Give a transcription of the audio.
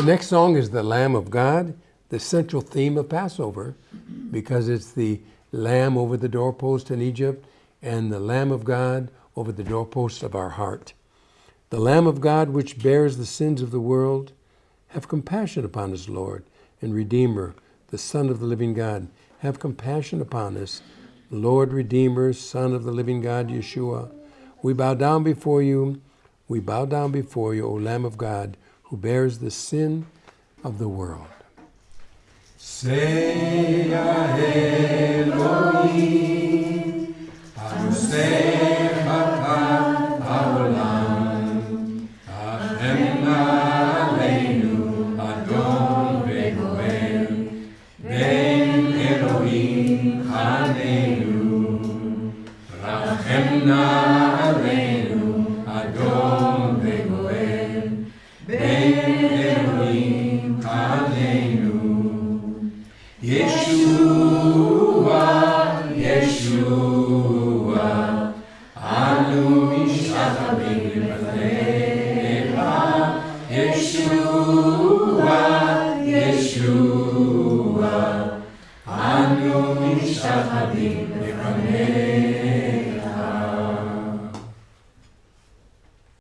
The next song is the Lamb of God, the central theme of Passover, because it's the Lamb over the doorpost in Egypt and the Lamb of God over the doorpost of our heart. The Lamb of God, which bears the sins of the world, have compassion upon us, Lord, and Redeemer, the Son of the living God. Have compassion upon us, Lord, Redeemer, Son of the living God, Yeshua. We bow down before you. We bow down before you, O Lamb of God, who bears the sin of the world. Say Elohim, Anuseh Haolam, Hashem Yeshua, Yeshua, Anu Mishabim Lefanecha. Yeshua, Yeshua, Anu Mishabim Lefanecha.